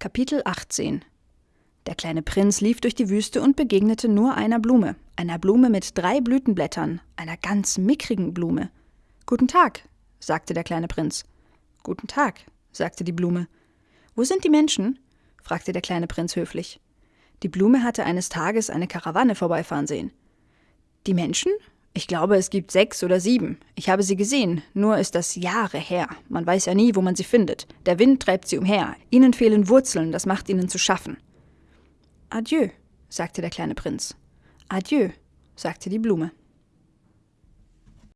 Kapitel 18 Der kleine Prinz lief durch die Wüste und begegnete nur einer Blume, einer Blume mit drei Blütenblättern, einer ganz mickrigen Blume. Guten Tag, sagte der kleine Prinz. Guten Tag, sagte die Blume. Wo sind die Menschen? fragte der kleine Prinz höflich. Die Blume hatte eines Tages eine Karawanne vorbeifahren sehen. Die Menschen? Ich glaube, es gibt sechs oder sieben. Ich habe sie gesehen, nur ist das Jahre her. Man weiß ja nie, wo man sie findet. Der Wind treibt sie umher. Ihnen fehlen Wurzeln, das macht ihnen zu schaffen. Adieu, sagte der kleine Prinz. Adieu, sagte die Blume.